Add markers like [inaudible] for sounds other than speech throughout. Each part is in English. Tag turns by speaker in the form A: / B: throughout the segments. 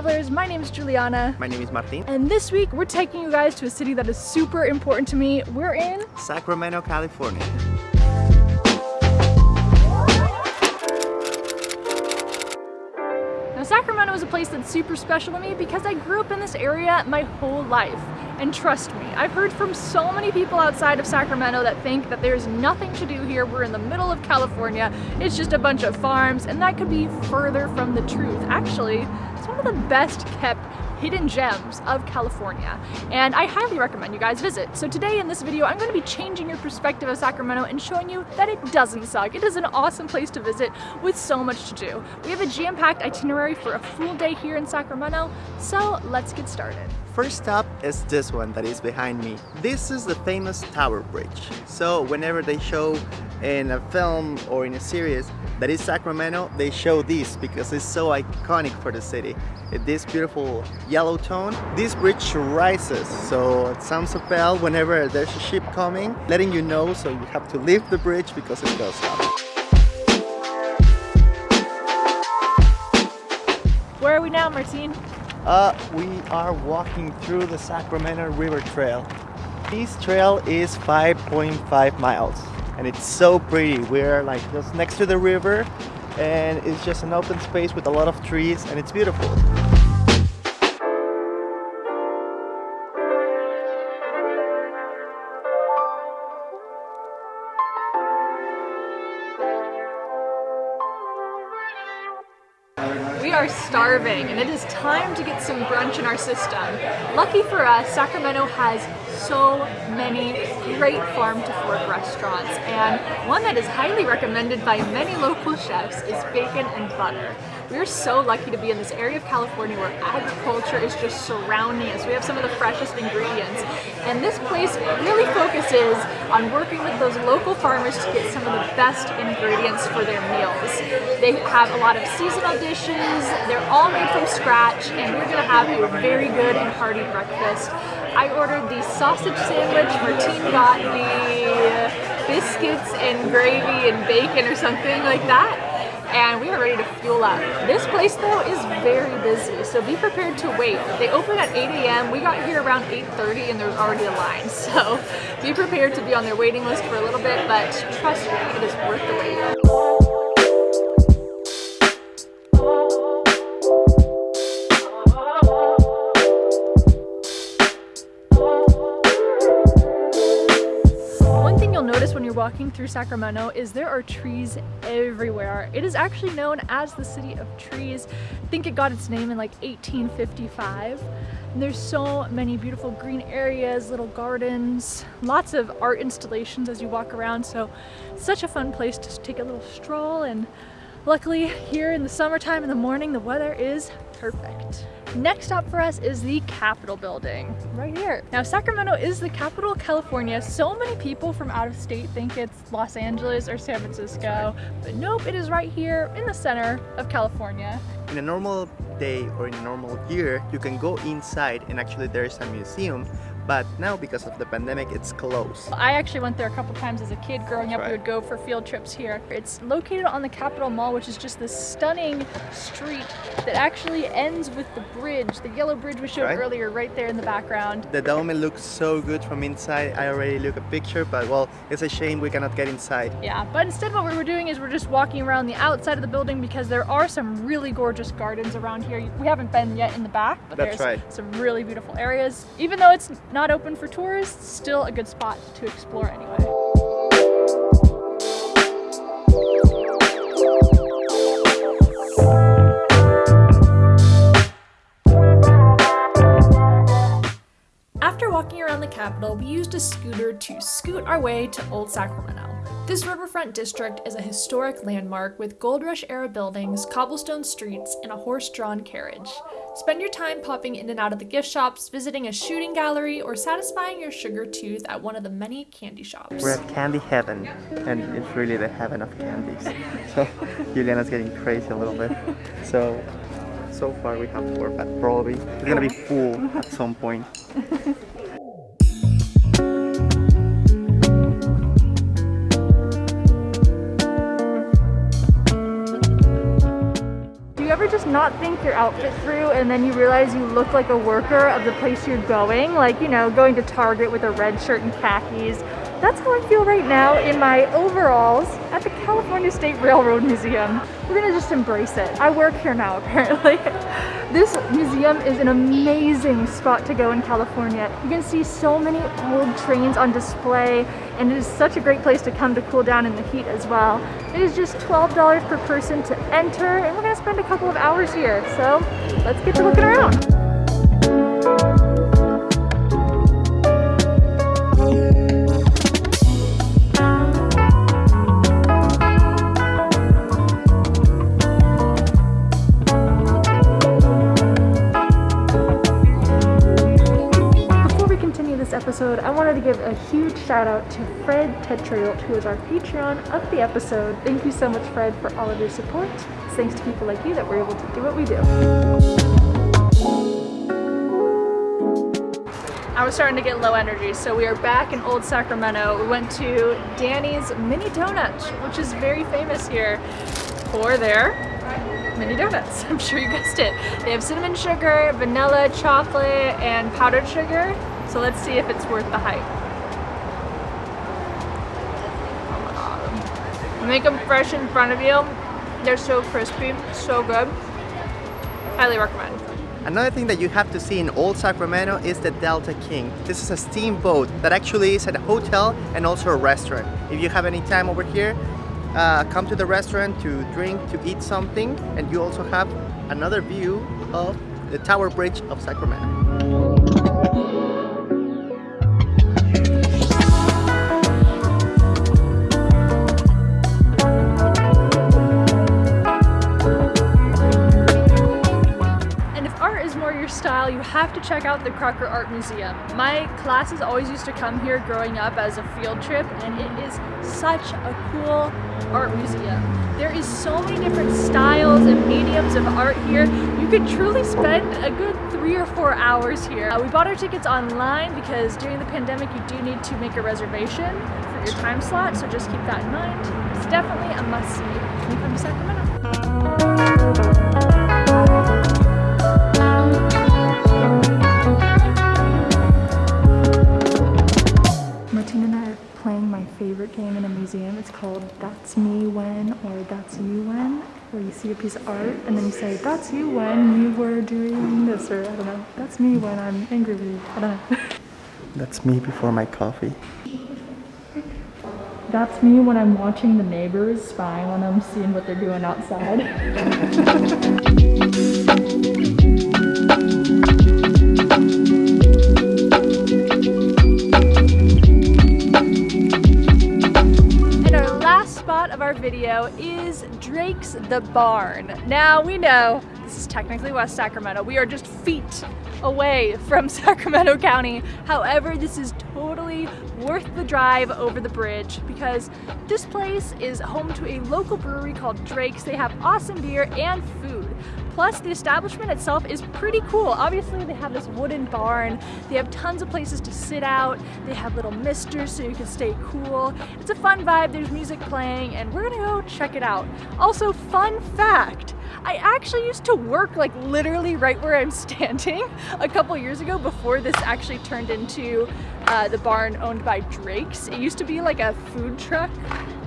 A: travelers, my name is Juliana.
B: My name is Martin.
A: And this week we're taking you guys to a city that is super important to me. We're in
B: Sacramento, California.
A: Now Sacramento is a place that's super special to me because I grew up in this area my whole life. And trust me, I've heard from so many people outside of Sacramento that think that there's nothing to do here. We're in the middle of California. It's just a bunch of farms and that could be further from the truth. Actually, of the best kept hidden gems of California and I highly recommend you guys visit. So today in this video I'm going to be changing your perspective of Sacramento and showing you that it doesn't suck. It is an awesome place to visit with so much to do. We have a jam-packed itinerary for a full day here in Sacramento, so let's get started.
B: First stop is this one that is behind me. This is the famous Tower Bridge. So whenever they show in a film or in a series that is Sacramento, they show this because it's so iconic for the city. This beautiful yellow tone. This bridge rises, so it sounds a bell whenever there's a ship coming, letting you know so you have to leave the bridge because it goes up.
A: Where are we now, Martine?
B: Uh, we are walking through the Sacramento River Trail. This trail is 5.5 miles and it's so pretty. We're like just next to the river and it's just an open space with a lot of trees and it's beautiful.
A: We are starving and it is time to get some brunch in our system. Lucky for us, Sacramento has so many great farm to fork restaurants and one that is highly recommended by many local chefs is Bacon and Butter. We're so lucky to be in this area of California where agriculture is just surrounding us. We have some of the freshest ingredients. And this place really focuses on working with those local farmers to get some of the best ingredients for their meals. They have a lot of seasonal dishes, they're all made from scratch, and we're gonna have a very good and hearty breakfast. I ordered the sausage sandwich, Martine got the biscuits and gravy and bacon or something like that and we are ready to fuel up. This place though is very busy, so be prepared to wait. They open at 8 a.m. We got here around 8.30 and there's already a line, [laughs] so be prepared to be on their waiting list for a little bit, but trust me, it is worth the wait. Walking through Sacramento is there are trees everywhere. It is actually known as the city of trees. I think it got its name in like 1855. And there's so many beautiful green areas, little gardens, lots of art installations as you walk around. So such a fun place to take a little stroll and luckily here in the summertime in the morning the weather is perfect. Next stop for us is the Capitol building, right here. Now Sacramento is the capital of California. So many people from out of state think it's Los Angeles or San Francisco, but nope, it is right here in the center of California.
B: In a normal day or in a normal year, you can go inside and actually there's a museum but now because of the pandemic it's closed.
A: I actually went there a couple times as a kid growing That's up right. we would go for field trips here. It's located on the Capitol Mall which is just this stunning street that actually ends with the bridge, the yellow bridge we showed right. earlier right there in the background.
B: The dome looks so good from inside. I already look a picture but well it's a shame we cannot get inside.
A: Yeah but instead what we were doing is we're just walking around the outside of the building because there are some really gorgeous gardens around here. We haven't been yet in the back but That's there's right. some really beautiful areas. Even though it's not not open for tourists, still a good spot to explore anyway. After walking around the Capitol, we used a scooter to scoot our way to Old Sacramento. This riverfront district is a historic landmark with Gold Rush era buildings, cobblestone streets, and a horse-drawn carriage. Spend your time popping in and out of the gift shops, visiting a shooting gallery, or satisfying your sugar tooth at one of the many candy shops.
B: We're at Candy Heaven, and it's really the heaven of candies. [laughs] So Juliana's getting crazy a little bit. So, so far we have four, but probably it's gonna be full at some point. [laughs]
A: not think your outfit through and then you realize you look like a worker of the place you're going? Like, you know, going to Target with a red shirt and khakis. That's how I feel right now in my overalls at the California State Railroad Museum. We're gonna just embrace it. I work here now, [laughs] apparently. This museum is an amazing spot to go in California. You can see so many old trains on display and it is such a great place to come to cool down in the heat as well. It is just $12 per person to enter and we're gonna spend a couple of hours here. So let's get to looking around. Episode, I wanted to give a huge shout out to Fred Tetriot, who is our Patreon of the episode. Thank you so much, Fred, for all of your support. It's thanks to people like you that we're able to do what we do. I was starting to get low energy, so we are back in Old Sacramento. We went to Danny's Mini Donuts, which is very famous here for their mini donuts. [laughs] I'm sure you guessed it. They have cinnamon sugar, vanilla, chocolate, and powdered sugar. So let's see if it's worth the hype. Oh. Make them fresh in front of you. They're so crispy, so good. Highly recommend.
B: Another thing that you have to see in Old Sacramento is the Delta King. This is a steamboat that actually is at a hotel and also a restaurant. If you have any time over here, uh, come to the restaurant to drink, to eat something, and you also have another view of the Tower Bridge of Sacramento.
A: Have to check out the Crocker Art Museum. My classes always used to come here growing up as a field trip and it is such a cool art museum. There is so many different styles and mediums of art here. You could truly spend a good three or four hours here. Uh, we bought our tickets online because during the pandemic you do need to make a reservation for your time slot, so just keep that in mind. It's definitely a must-see come to Sacramento. See a piece of art and then you say, That's you when you were doing this, or I don't know. That's me when I'm angry with you. I don't know. [laughs]
B: That's me before my coffee.
A: That's me when I'm watching the neighbors, spying on them, seeing what they're doing outside. [laughs] video is Drake's The Barn. Now we know this is technically West Sacramento. We are just feet away from [laughs] Sacramento County. However, this is totally worth the drive over the bridge because this place is home to a local brewery called Drake's. They have awesome beer and food. Plus, the establishment itself is pretty cool. Obviously, they have this wooden barn. They have tons of places to sit out. They have little misters so you can stay cool. It's a fun vibe. There's music playing, and we're gonna go check it out. Also, fun fact, I actually used to work like literally right where I'm [laughs] standing a couple years ago before this actually turned into uh, the barn owned by Drake's. It used to be like a food truck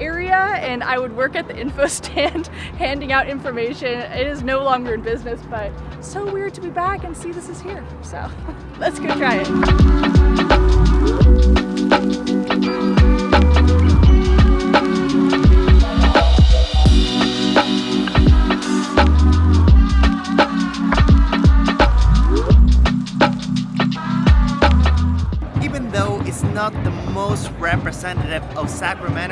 A: area and I would work at the [laughs] info stand handing out information. It is no longer in business, but so weird to be back and see this is here. So [laughs] let's go try it.
B: Even though it's not the most representative of Sacramento,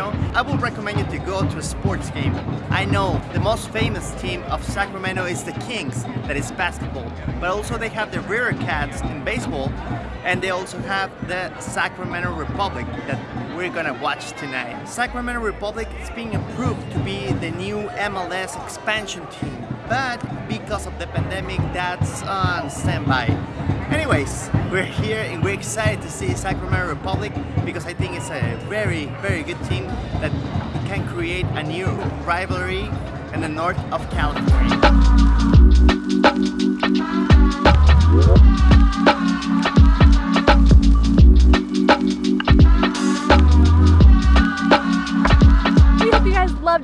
B: go to a sports game. I know the most famous team of Sacramento is the Kings, that is basketball, but also they have the River Cats in baseball, and they also have the Sacramento Republic that we're gonna watch tonight. Sacramento Republic is being approved to be the new MLS expansion team, but because of the pandemic, that's on standby. Anyways, we're here and we're excited to see Sacramento Republic because I think it's a very, very good team that can create a new rivalry in the north of California.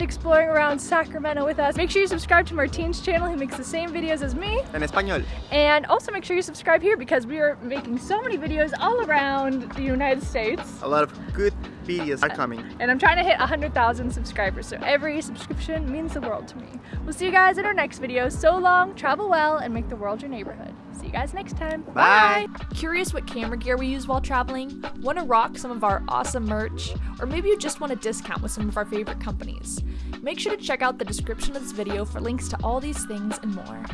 A: Loved exploring around Sacramento with us. Make sure you subscribe to Martin's channel. He makes the same videos as me.
B: En español.
A: And also make sure you subscribe here because we are making so many videos all around the United States.
B: A lot of good videos are coming.
A: And I'm trying to hit 100,000 subscribers, so every subscription means the world to me. We'll see you guys in our next video. So long, travel well, and make the world your neighborhood. See you guys next time.
B: Bye.
C: Curious what camera gear we use while traveling? Want to rock some of our awesome merch? Or maybe you just want a discount with some of our favorite companies? Make sure to check out the description of this video for links to all these things and more.